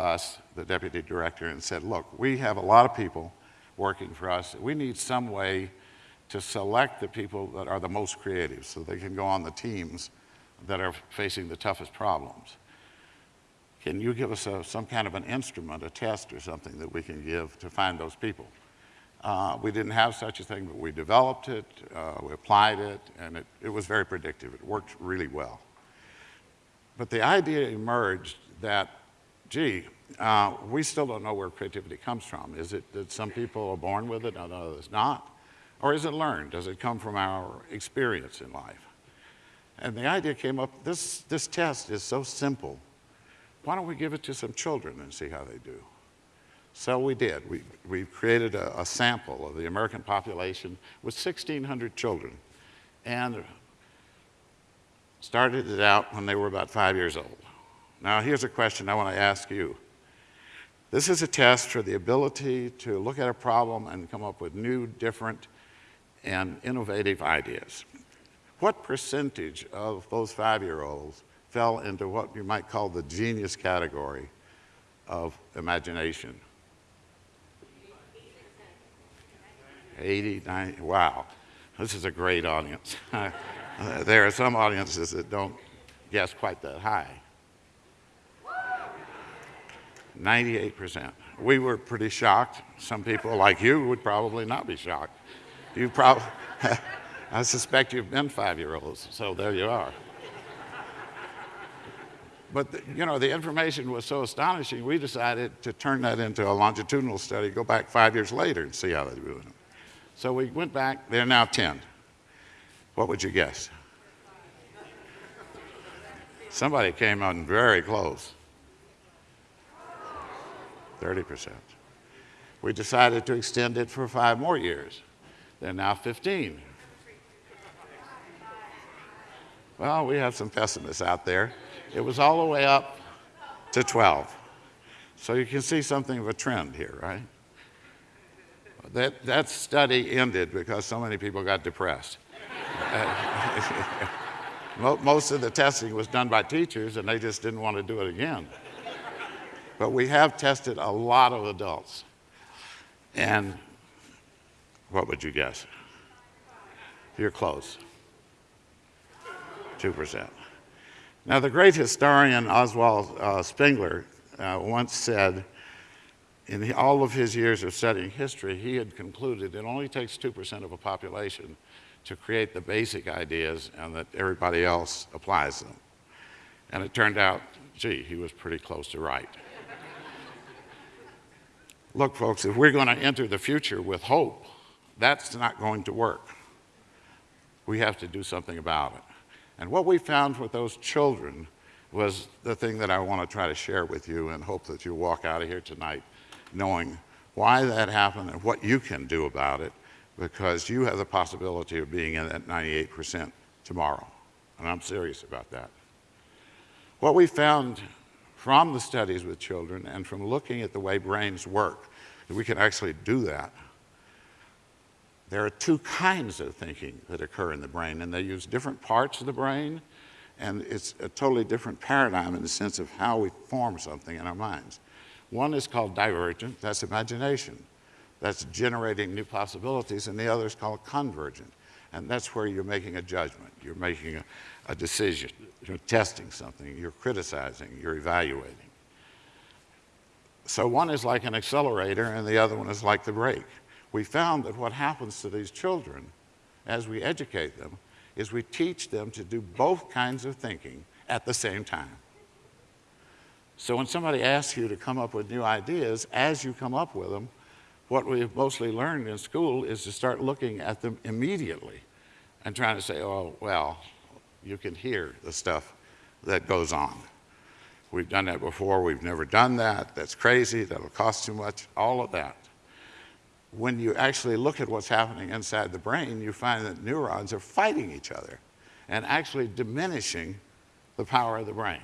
us, the deputy director, and said, look, we have a lot of people working for us. We need some way to select the people that are the most creative so they can go on the teams that are facing the toughest problems. Can you give us a, some kind of an instrument, a test or something that we can give to find those people? Uh, we didn't have such a thing, but we developed it, uh, we applied it, and it, it was very predictive. It worked really well. But the idea emerged that, gee, uh, we still don't know where creativity comes from. Is it that some people are born with it and others not? Or is it learned? Does it come from our experience in life? And the idea came up, this, this test is so simple. Why don't we give it to some children and see how they do? So we did. We, we created a, a sample of the American population with 1,600 children and started it out when they were about five years old. Now here's a question I want to ask you. This is a test for the ability to look at a problem and come up with new, different, and innovative ideas. What percentage of those five-year-olds fell into what you might call the genius category of imagination? 80, 90, wow. This is a great audience. there are some audiences that don't guess quite that high. 98%. We were pretty shocked. Some people like you would probably not be shocked. You probably, I suspect you've been five-year-olds, so there you are. But, the, you know, the information was so astonishing, we decided to turn that into a longitudinal study, go back five years later and see how they're doing. So we went back, they're now 10. What would you guess? Somebody came on very close. 30%. We decided to extend it for five more years. They're now 15. Well, we have some pessimists out there. It was all the way up to 12. So you can see something of a trend here, right? That, that study ended because so many people got depressed. Most of the testing was done by teachers and they just didn't want to do it again. But we have tested a lot of adults. And what would you guess? You're close. 2%. Now, the great historian Oswald uh, Spengler uh, once said, in all of his years of studying history, he had concluded it only takes 2% of a population to create the basic ideas and that everybody else applies them. And it turned out, gee, he was pretty close to right. Look, folks, if we're going to enter the future with hope, that's not going to work. We have to do something about it. And what we found with those children was the thing that I want to try to share with you and hope that you walk out of here tonight knowing why that happened and what you can do about it because you have the possibility of being in that 98% tomorrow. And I'm serious about that. What we found from the studies with children and from looking at the way brains work, we can actually do that. There are two kinds of thinking that occur in the brain, and they use different parts of the brain, and it's a totally different paradigm in the sense of how we form something in our minds. One is called divergent, that's imagination. That's generating new possibilities, and the other is called convergent. And that's where you're making a judgment. You're making a, a decision. You're testing something. You're criticizing. You're evaluating. So one is like an accelerator, and the other one is like the brake. We found that what happens to these children as we educate them is we teach them to do both kinds of thinking at the same time. So when somebody asks you to come up with new ideas, as you come up with them, what we've mostly learned in school is to start looking at them immediately and trying to say, oh, well, you can hear the stuff that goes on. We've done that before, we've never done that, that's crazy, that'll cost too much, all of that. When you actually look at what's happening inside the brain, you find that neurons are fighting each other and actually diminishing the power of the brain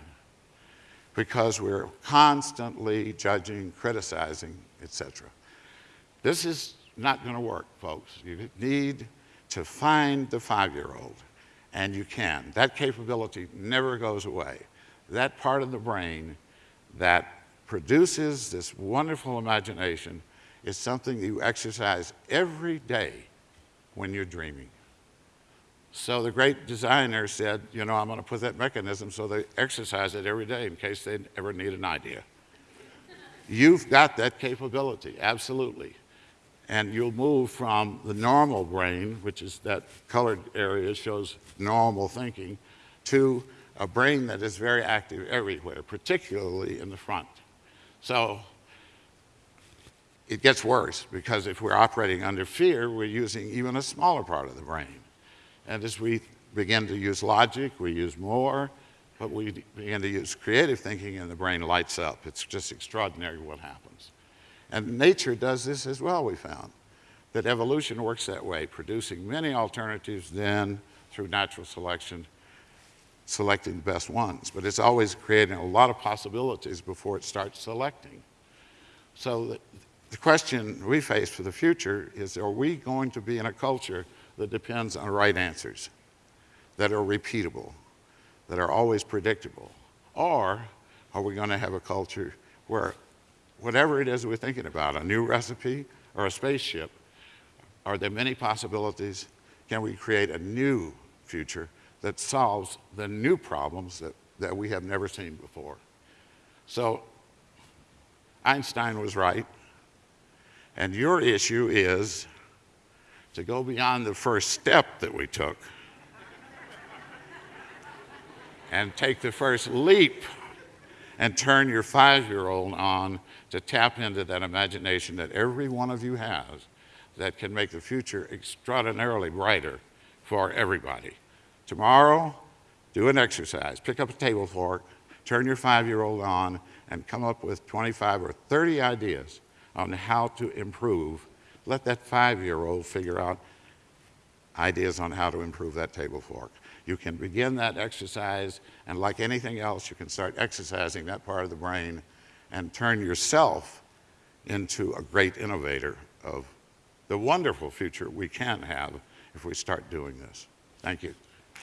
because we're constantly judging, criticizing, etc. This is not going to work, folks. You need to find the five-year-old, and you can. That capability never goes away. That part of the brain that produces this wonderful imagination is something that you exercise every day when you're dreaming. So the great designer said, you know, I'm going to put that mechanism so they exercise it every day in case they ever need an idea. You've got that capability, absolutely. And you'll move from the normal brain, which is that colored area shows normal thinking, to a brain that is very active everywhere, particularly in the front. So it gets worse because if we're operating under fear, we're using even a smaller part of the brain. And as we begin to use logic, we use more, but we begin to use creative thinking and the brain lights up. It's just extraordinary what happens. And nature does this as well, we found, that evolution works that way, producing many alternatives, then through natural selection, selecting the best ones. But it's always creating a lot of possibilities before it starts selecting. So the, the question we face for the future is, are we going to be in a culture that depends on right answers, that are repeatable, that are always predictable? Or are we going to have a culture where whatever it is we're thinking about, a new recipe or a spaceship, are there many possibilities? Can we create a new future that solves the new problems that, that we have never seen before? So Einstein was right. And your issue is to go beyond the first step that we took and take the first leap and turn your five year old on to tap into that imagination that every one of you has that can make the future extraordinarily brighter for everybody. Tomorrow, do an exercise. Pick up a table fork, turn your five year old on, and come up with 25 or 30 ideas on how to improve. Let that five year old figure out ideas on how to improve that table fork. You can begin that exercise, and like anything else, you can start exercising that part of the brain and turn yourself into a great innovator of the wonderful future we can have if we start doing this. Thank you.